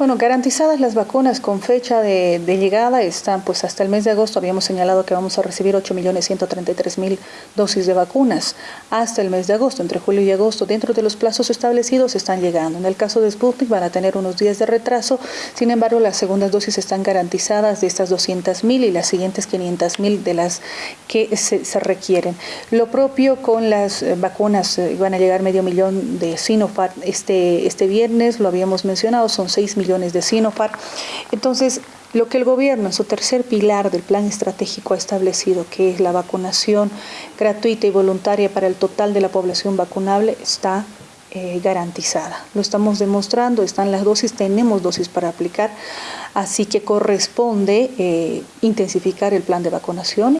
Bueno, garantizadas las vacunas con fecha de, llegada están, pues hasta el mes de agosto habíamos señalado que vamos a recibir 8.133.000 dosis de vacunas. Hasta el mes de agosto, entre julio y agosto, dentro de los plazos establecidos están llegando. En el caso de Sputnik van a tener unos días de retraso, sin embargo las segundas dosis están garantizadas de estas 200.000 y las siguientes 500.000 de las que se, requieren. Lo propio con las eh, vacunas, eh, van a llegar medio millón de Sinopharm este, este viernes, lo habíamos mencionado, son 6 millones de Sinopharm. Entonces, lo que el gobierno en su tercer pilar del plan estratégico ha establecido, que es la vacunación gratuita y voluntaria para el total de la población vacunable, está eh, garantizada. Lo estamos demostrando, están las dosis, tenemos dosis para aplicar, así que corresponde eh, intensificar el plan de vacunación